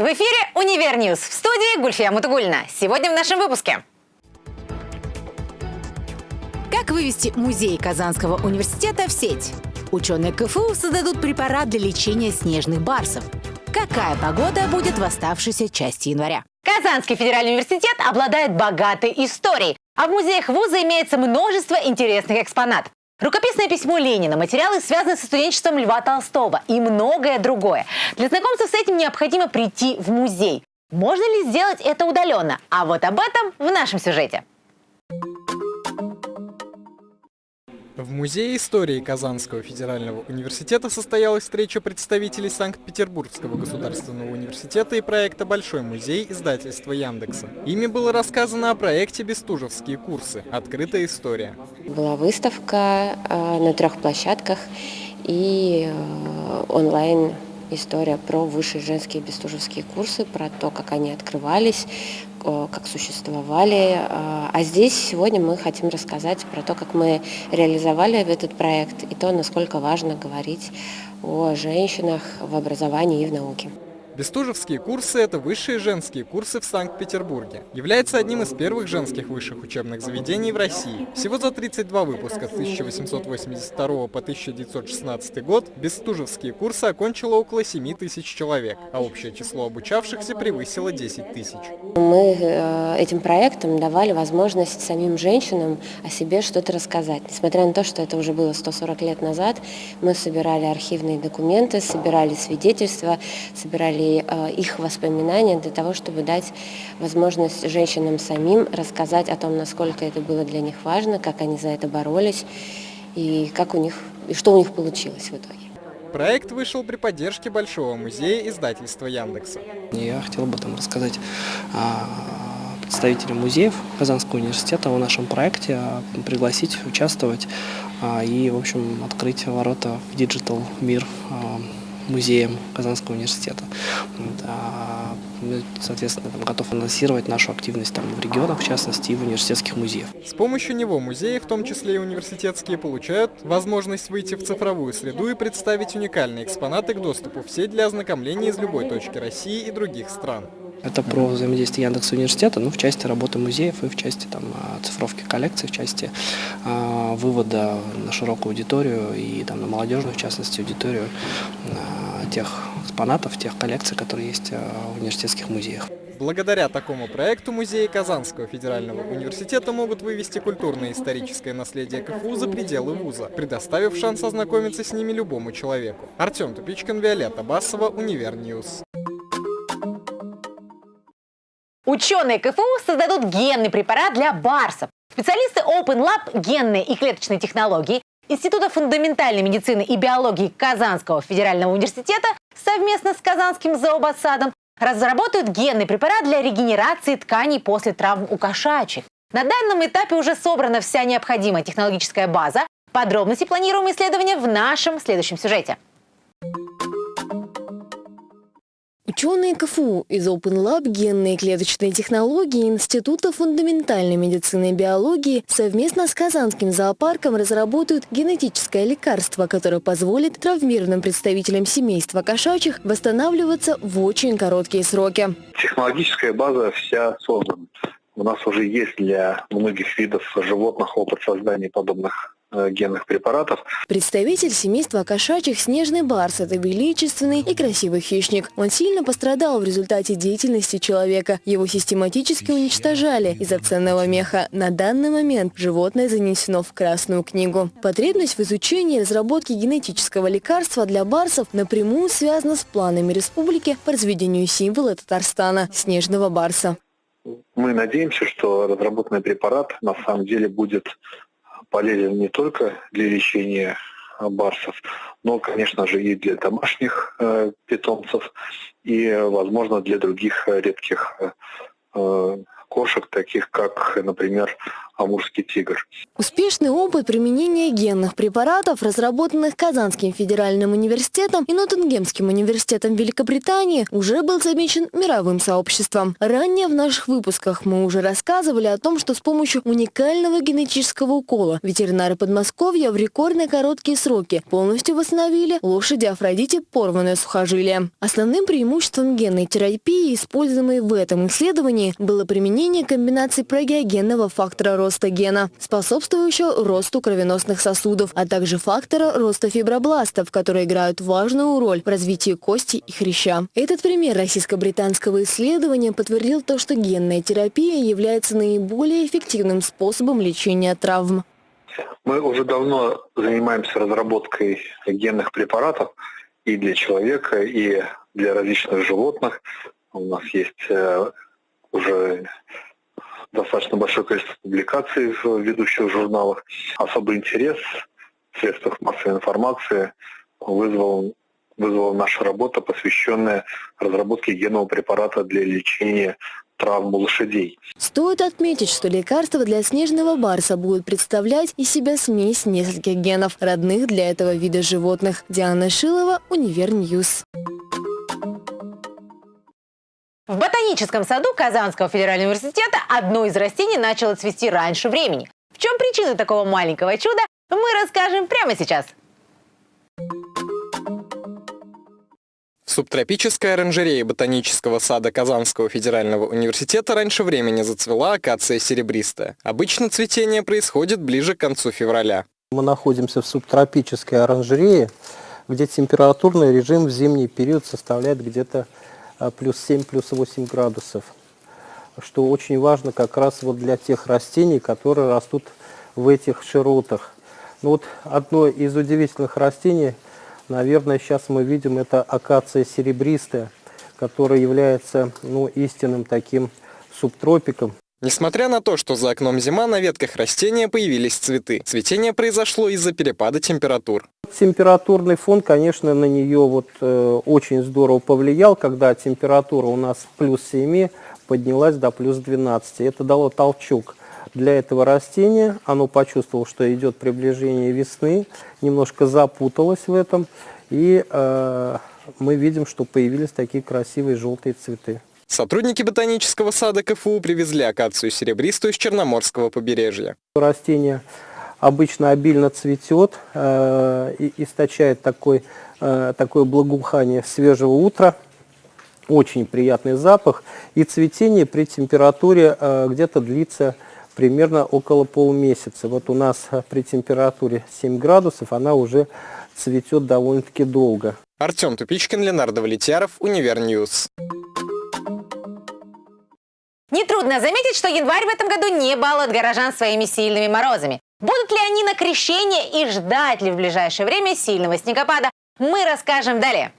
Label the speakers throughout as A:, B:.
A: В эфире «Универ -Ньюз». В студии Гульфия Мутугульна. Сегодня в нашем выпуске. Как вывести музей Казанского университета в сеть? Ученые КФУ создадут препарат для лечения снежных барсов. Какая погода будет в оставшейся части января? Казанский федеральный университет обладает богатой историей, а в музеях вуза имеется множество интересных экспонатов. Рукописное письмо Ленина, материалы, связанные со студенчеством Льва Толстого и многое другое. Для знакомства с этим необходимо прийти в музей. Можно ли сделать это удаленно? А вот об этом в нашем сюжете.
B: В Музее истории Казанского федерального университета состоялась встреча представителей Санкт-Петербургского государственного университета и проекта «Большой музей» издательства Яндекса. Ими было рассказано о проекте «Бестужевские курсы. Открытая история».
C: Была выставка э, на трех площадках и э, онлайн история про высшие женские бестужевские курсы, про то, как они открывались, как существовали. А, а здесь сегодня мы хотим рассказать про то, как мы реализовали этот проект и то, насколько важно говорить о женщинах в образовании и в науке.
B: Бестужевские курсы – это высшие женские курсы в Санкт-Петербурге. Является одним из первых женских высших учебных заведений в России. Всего за 32 выпуска с 1882 по 1916 год Бестужевские курсы окончило около 7 тысяч человек, а общее число обучавшихся превысило 10 тысяч.
C: Мы э, этим проектом давали возможность самим женщинам о себе что-то рассказать. Несмотря на то, что это уже было 140 лет назад, мы собирали архивные документы, собирали свидетельства, собирали Э, их воспоминания для того, чтобы дать возможность женщинам самим рассказать о том, насколько это было для них важно, как они за это боролись и, как у них, и что у них получилось в итоге.
B: Проект вышел при поддержке Большого музея издательства Яндекса.
D: Я хотел бы там рассказать представителям музеев Казанского университета о нашем проекте, а, пригласить участвовать а, и, в общем, открыть ворота в digital мир а, музеем Казанского университета. А соответственно, там, готов анонсировать нашу активность там, в регионах, в частности, и в университетских музеях.
B: С помощью него музеи, в том числе и университетские, получают возможность выйти в цифровую среду и представить уникальные экспонаты к доступу в сеть для ознакомления из любой точки России и других стран.
D: Это про взаимодействие Яндекса и университета, ну, в части работы музеев и в части там, цифровки коллекций, в части э, вывода на широкую аудиторию и там, на молодежную, в частности, аудиторию э, тех экспонатов, тех коллекций, которые есть э, в университетских музеях.
B: Благодаря такому проекту музеи Казанского федерального университета могут вывести культурное и историческое наследие КФУ за пределы вуза, предоставив шанс ознакомиться с ними любому человеку. Артем Тупичкин, Виолетта Басова, Univer News.
A: Ученые КФУ создадут генный препарат для барсов. Специалисты Open Lab генные и клеточные технологии Института фундаментальной медицины и биологии Казанского федерального университета совместно с Казанским зообатсадом разработают генный препарат для регенерации тканей после травм у кошачьих. На данном этапе уже собрана вся необходимая технологическая база. Подробности планируем исследования в нашем следующем сюжете.
E: Ученые КФУ из Open Lab генные клеточные технологии Института фундаментальной медицины и биологии совместно с Казанским зоопарком разработают генетическое лекарство, которое позволит травмированным представителям семейства кошачьих восстанавливаться в очень короткие сроки.
F: Технологическая база вся создана. У нас уже есть для многих видов животных опыт создания подобных генных препаратов.
E: Представитель семейства кошачьих снежный барс – это величественный и красивый хищник. Он сильно пострадал в результате деятельности человека. Его систематически уничтожали из-за ценного меха. На данный момент животное занесено в Красную книгу. Потребность в изучении и разработке генетического лекарства для барсов напрямую связана с планами республики по разведению символа Татарстана – снежного барса.
F: Мы надеемся, что разработанный препарат на самом деле будет полезен не только для лечения барсов, но, конечно же, и для домашних э, питомцев, и, возможно, для других редких э, кошек, таких как, например, амурский тигр.
E: Успешный опыт применения генных препаратов, разработанных Казанским федеральным университетом и Ноттингемским университетом Великобритании, уже был замечен мировым сообществом. Ранее в наших выпусках мы уже рассказывали о том, что с помощью уникального генетического укола ветеринары Подмосковья в рекордно короткие сроки полностью восстановили лошади Афродите порванное сухожилие. Основным преимуществом генной терапии, используемой в этом исследовании, было применение комбинации прогеогенного фактора роста гена, способствующего росту кровеносных сосудов, а также фактора роста фибробластов, которые играют важную роль в развитии кости и хряща. Этот пример российско-британского исследования подтвердил то, что генная терапия является наиболее эффективным способом лечения травм.
F: Мы уже давно занимаемся разработкой генных препаратов и для человека, и для различных животных. У нас есть э, уже достаточно большое количество публикаций в ведущих журналах. Особый интерес в средствах массовой информации вызвал, вызвала наша работа, посвященная разработке генного препарата для лечения травм лошадей.
E: Стоит отметить, что лекарства для снежного барса будут представлять из себя смесь нескольких генов, родных для этого вида животных. Диана Шилова, Univer News.
A: В ботаническом саду Казанского федерального университета одно из растений начало цвести раньше времени. В чем причина такого маленького чуда, мы расскажем прямо сейчас.
B: В субтропической оранжерее ботанического сада Казанского федерального университета раньше времени зацвела акация серебристая. Обычно цветение происходит ближе к концу февраля.
G: Мы находимся в субтропической оранжерее, где температурный режим в зимний период составляет где-то плюс 7, плюс 8 градусов. Что очень важно как раз вот для тех растений, которые растут в этих широтах. Ну вот одно из удивительных растений, наверное, сейчас мы видим, это акация серебристая, которая является ну, истинным таким субтропиком.
B: Несмотря на то, что за окном зима, на ветках растения появились цветы. Цветение произошло из-за перепада температур.
G: Температурный фон, конечно, на нее вот, э, очень здорово повлиял, когда температура у нас плюс 7 поднялась до плюс 12. Это дало толчок для этого растения. Оно почувствовало, что идет приближение весны, немножко запуталось в этом. И э, мы видим, что появились такие красивые желтые цветы.
B: Сотрудники ботанического сада КФУ привезли акацию серебристую с Черноморского побережья.
G: Растение обычно обильно цветет э, и источает такой, э, такое благоухание свежего утра. Очень приятный запах. И цветение при температуре э, где-то длится примерно около полумесяца. Вот у нас при температуре 7 градусов она уже цветет довольно-таки долго.
B: Артем Тупичкин, Ленар Давлетьяров, Univer News.
A: Нетрудно заметить, что январь в этом году не балует горожан своими сильными морозами. Будут ли они на крещение и ждать ли в ближайшее время сильного снегопада, мы расскажем далее.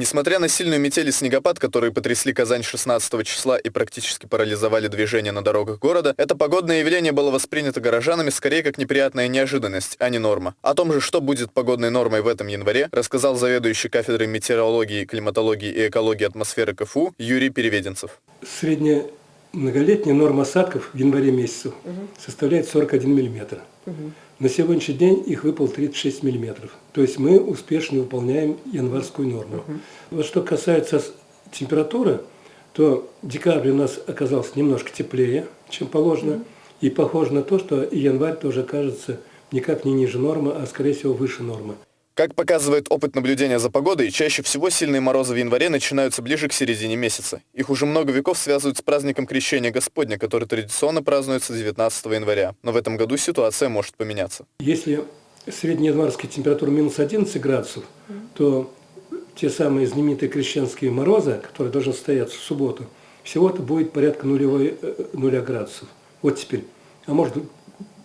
H: Несмотря на сильную метель и снегопад, которые потрясли Казань 16 числа и практически парализовали движение на дорогах города, это погодное явление было воспринято горожанами скорее как неприятная неожиданность, а не норма. О том же, что будет погодной нормой в этом январе, рассказал заведующий кафедрой метеорологии, климатологии и экологии атмосферы КФУ Юрий Переведенцев.
I: Средняя многолетняя норма осадков в январе месяце угу. составляет 41 миллиметр. Угу. На сегодняшний день их выпал 36 миллиметров. То есть мы успешно выполняем январскую норму. Угу. Вот что касается температуры, то декабрь у нас оказался немножко теплее, чем положено. Угу. И похоже на то, что и январь тоже кажется никак не ниже нормы, а скорее всего выше нормы.
H: Как показывает опыт наблюдения за погодой, чаще всего сильные морозы в январе начинаются ближе к середине месяца. Их уже много веков связывают с праздником Крещения Господня, который традиционно празднуется 19 января. Но в этом году ситуация может поменяться.
I: Если среднеянварская температура минус 11 градусов, то те самые знаменитые крещенские морозы, которые должны состояться в субботу, всего-то будет порядка нулевой, э, нуля градусов. Вот теперь. А может,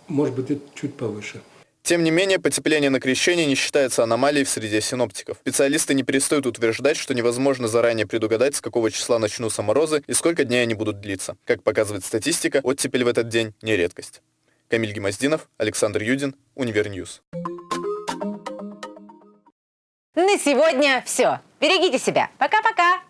I: может быть, чуть повыше.
H: Тем не менее, потепление на крещение не считается аномалией в среде синоптиков. Специалисты не перестают утверждать, что невозможно заранее предугадать, с какого числа начнутся морозы и сколько дней они будут длиться. Как показывает статистика, оттепель в этот день не редкость. Камиль Гимаздинов, Александр Юдин, Univer News.
A: На сегодня все. Берегите себя. Пока-пока.